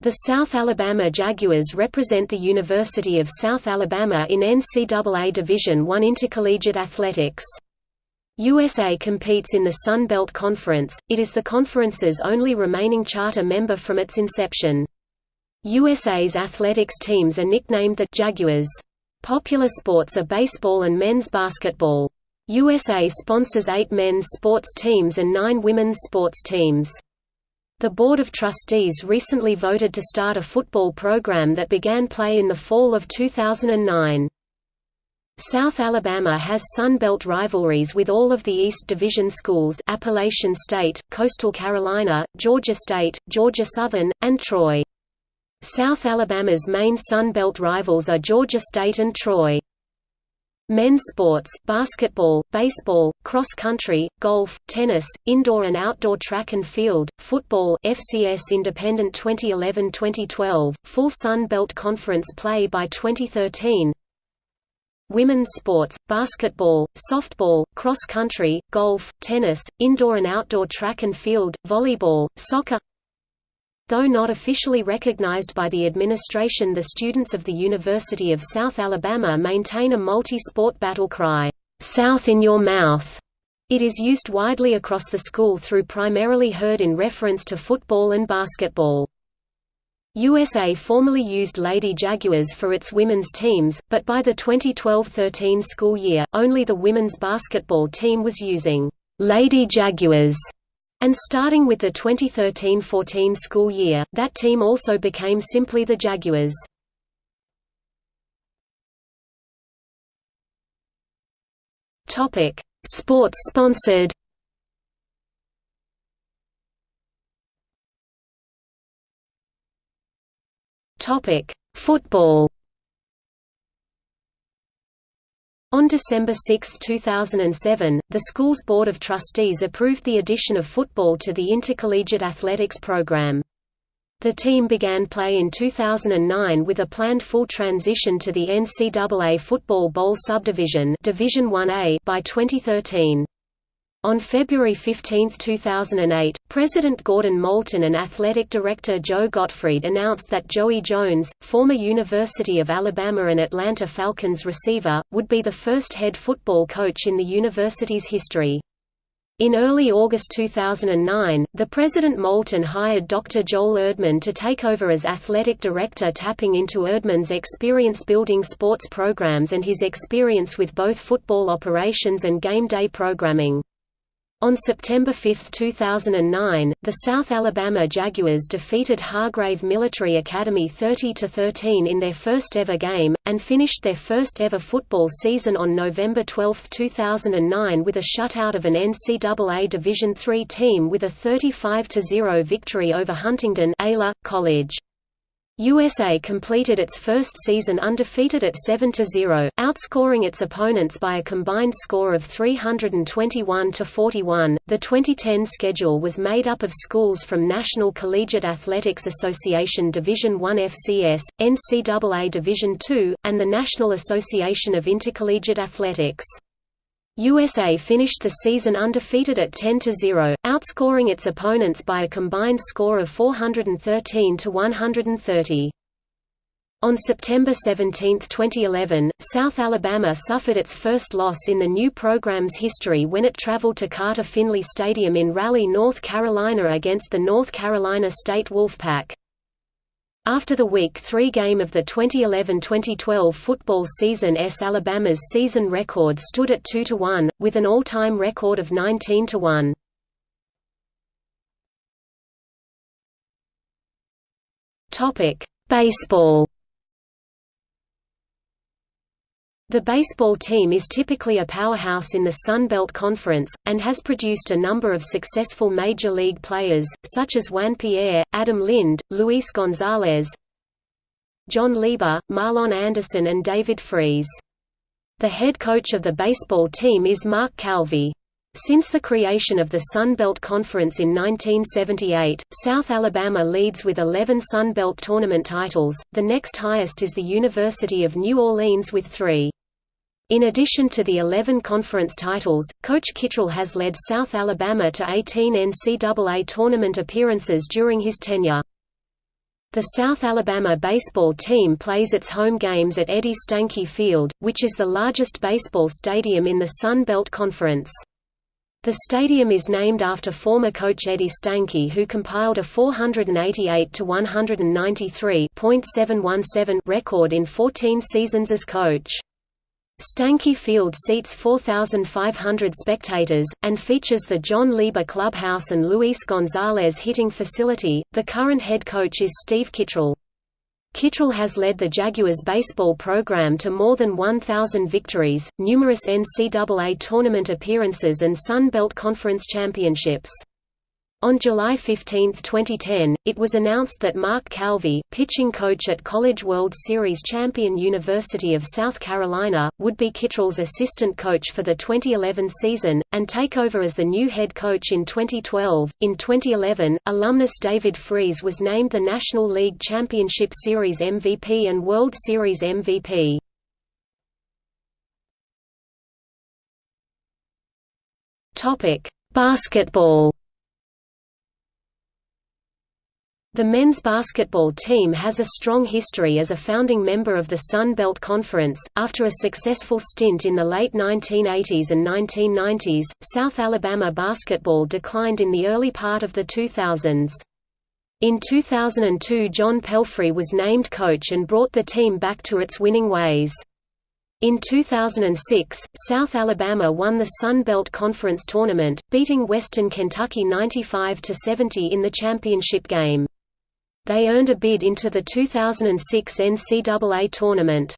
The South Alabama Jaguars represent the University of South Alabama in NCAA Division I intercollegiate athletics. USA competes in the Sun Belt Conference, it is the conference's only remaining charter member from its inception. USA's athletics teams are nicknamed the Jaguars. Popular sports are baseball and men's basketball. USA sponsors eight men's sports teams and nine women's sports teams. The Board of Trustees recently voted to start a football program that began play in the fall of 2009. South Alabama has Sun Belt rivalries with all of the East Division schools Appalachian State, Coastal Carolina, Georgia State, Georgia Southern, and Troy. South Alabama's main Sun Belt rivals are Georgia State and Troy. Men's sports, basketball, baseball, cross country, golf, tennis, indoor and outdoor track and field, football FCS Independent 2011-2012, full Sun Belt Conference play by 2013 Women's sports, basketball, softball, cross country, golf, tennis, indoor and outdoor track and field, volleyball, soccer Though not officially recognized by the administration the students of the University of South Alabama maintain a multi-sport battle cry, "'South in your mouth'". It is used widely across the school through primarily heard in reference to football and basketball. USA formerly used Lady Jaguars for its women's teams, but by the 2012–13 school year, only the women's basketball team was using Lady Jaguars and starting with the 2013–14 school year, that team also became simply the Jaguars. Topic: Sports sponsored. Topic: Football. On December 6, 2007, the school's Board of Trustees approved the addition of football to the intercollegiate athletics program. The team began play in 2009 with a planned full transition to the NCAA Football Bowl subdivision Division 1A by 2013. On February 15, 2008, President Gordon Moulton and Athletic Director Joe Gottfried announced that Joey Jones, former University of Alabama and Atlanta Falcons receiver, would be the first head football coach in the university's history. In early August 2009, the President Moulton hired Dr. Joel Erdman to take over as athletic director tapping into Erdman's experience building sports programs and his experience with both football operations and game day programming. On September 5, 2009, the South Alabama Jaguars defeated Hargrave Military Academy 30–13 in their first ever game, and finished their first ever football season on November 12, 2009 with a shutout of an NCAA Division III team with a 35–0 victory over Huntingdon College. USA completed its first season undefeated at 7–0, outscoring its opponents by a combined score of 321 to 41. The 2010 schedule was made up of schools from National Collegiate Athletics Association Division I FCS, NCAA Division II, and the National Association of Intercollegiate Athletics. USA finished the season undefeated at 10–0, outscoring its opponents by a combined score of 413 to 130. On September 17, 2011, South Alabama suffered its first loss in the new program's history when it traveled to Carter Finley Stadium in Raleigh, North Carolina against the North Carolina State Wolfpack. After the Week 3 game of the 2011–2012 football season S. Alabama's season record stood at 2–1, with an all-time record of 19–1. Baseball The baseball team is typically a powerhouse in the Sun Belt Conference, and has produced a number of successful major league players, such as Juan Pierre, Adam Lind, Luis Gonzalez, Jon Lieber, Marlon Anderson and David Freese. The head coach of the baseball team is Mark Calvi. Since the creation of the Sun Belt Conference in 1978, South Alabama leads with 11 Sun Belt tournament titles, the next highest is the University of New Orleans with three. In addition to the 11 conference titles, Coach Kittrell has led South Alabama to 18 NCAA tournament appearances during his tenure. The South Alabama baseball team plays its home games at Eddie Stanky Field, which is the largest baseball stadium in the Sun Belt Conference. The stadium is named after former coach Eddie Stanky who compiled a 488–193.717 record in 14 seasons as coach. Stanky Field seats 4,500 spectators, and features the Jon Lieber Clubhouse and Luis Gonzalez hitting facility. The current head coach is Steve Kittrell. Kittrell has led the Jaguars baseball program to more than 1,000 victories, numerous NCAA tournament appearances and Sun Belt Conference championships. On July 15, 2010, it was announced that Mark Calvi, pitching coach at College World Series champion University of South Carolina, would be Kittrell's assistant coach for the 2011 season, and take over as the new head coach in 2012. In 2011, alumnus David Freese was named the National League Championship Series MVP and World Series MVP. Basketball The men's basketball team has a strong history as a founding member of the Sun Belt Conference. After a successful stint in the late 1980s and 1990s, South Alabama basketball declined in the early part of the 2000s. In 2002 John Pelfrey was named coach and brought the team back to its winning ways. In 2006, South Alabama won the Sun Belt Conference tournament, beating Western Kentucky 95–70 in the championship game. They earned a bid into the 2006 NCAA tournament.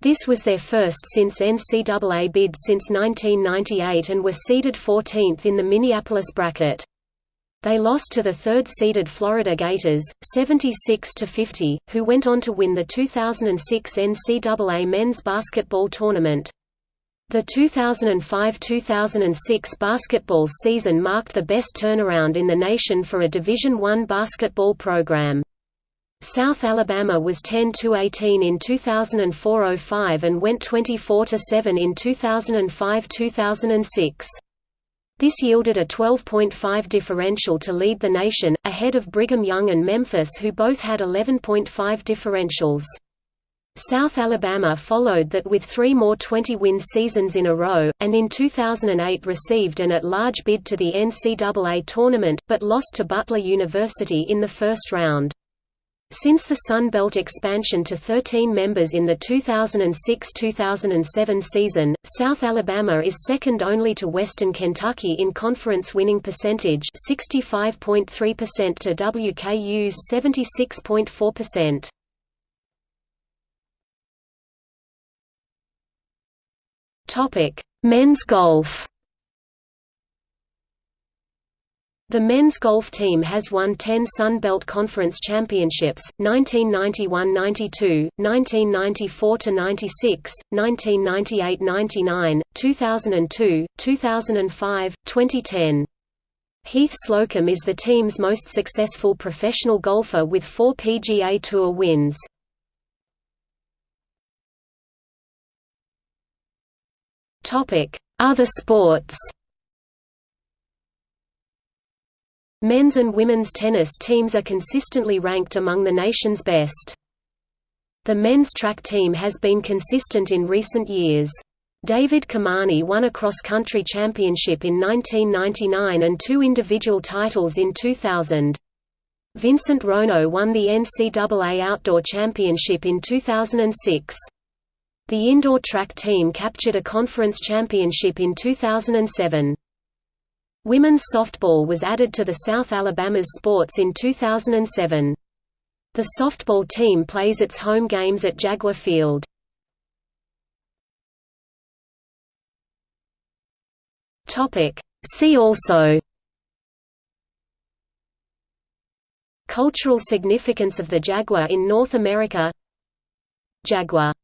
This was their first since NCAA bid since 1998 and were seeded 14th in the Minneapolis bracket. They lost to the third-seeded Florida Gators, 76–50, who went on to win the 2006 NCAA men's basketball tournament. The 2005–2006 basketball season marked the best turnaround in the nation for a Division I basketball program. South Alabama was 10–18 in 2004–05 and went 24–7 in 2005–2006. This yielded a 12.5 differential to lead the nation, ahead of Brigham Young and Memphis who both had 11.5 differentials. South Alabama followed that with three more 20-win seasons in a row, and in 2008 received an at-large bid to the NCAA tournament, but lost to Butler University in the first round. Since the Sun Belt expansion to 13 members in the 2006–2007 season, South Alabama is second only to Western Kentucky in conference winning percentage 65.3% to WKU's 76.4%. Topic: Men's golf. The men's golf team has won 10 Sun Belt Conference championships, 1991–92, 1994–96, 1998–99, 2002, 2005, 2010. Heath Slocum is the team's most successful professional golfer with four PGA Tour wins. Other sports Men's and women's tennis teams are consistently ranked among the nation's best. The men's track team has been consistent in recent years. David Kamani won a cross-country championship in 1999 and two individual titles in 2000. Vincent Rono won the NCAA Outdoor Championship in 2006. The indoor track team captured a conference championship in 2007. Women's softball was added to the South Alabama's sports in 2007. The softball team plays its home games at Jaguar Field. See also Cultural significance of the jaguar in North America Jaguar